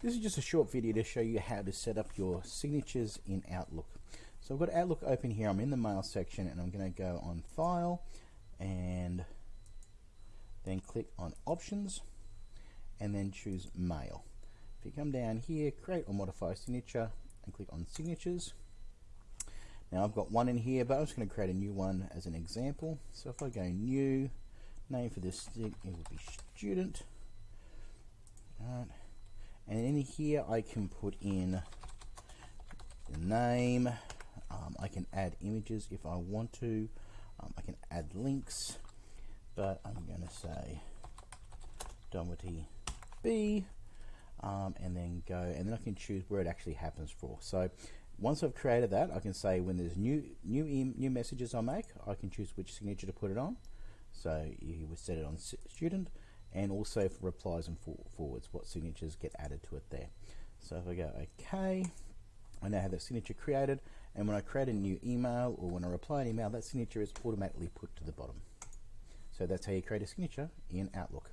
This is just a short video to show you how to set up your signatures in Outlook. So I've got Outlook open here. I'm in the Mail section and I'm going to go on File and then click on Options and then choose Mail. If you come down here, create or modify signature and click on Signatures. Now I've got one in here, but I'm just going to create a new one as an example. So if I go New, name for this, thing, it will be Student. All right and in here I can put in the name. Um, I can add images if I want to. Um, I can add links. But I'm going to say Doherty B um, and then go and then I can choose where it actually happens for. So once I've created that I can say when there's new new new messages I make I can choose which signature to put it on. So you would set it on student and also for replies and forwards, what signatures get added to it there. So if I go OK, I now have that signature created, and when I create a new email or when I reply an email, that signature is automatically put to the bottom. So that's how you create a signature in Outlook.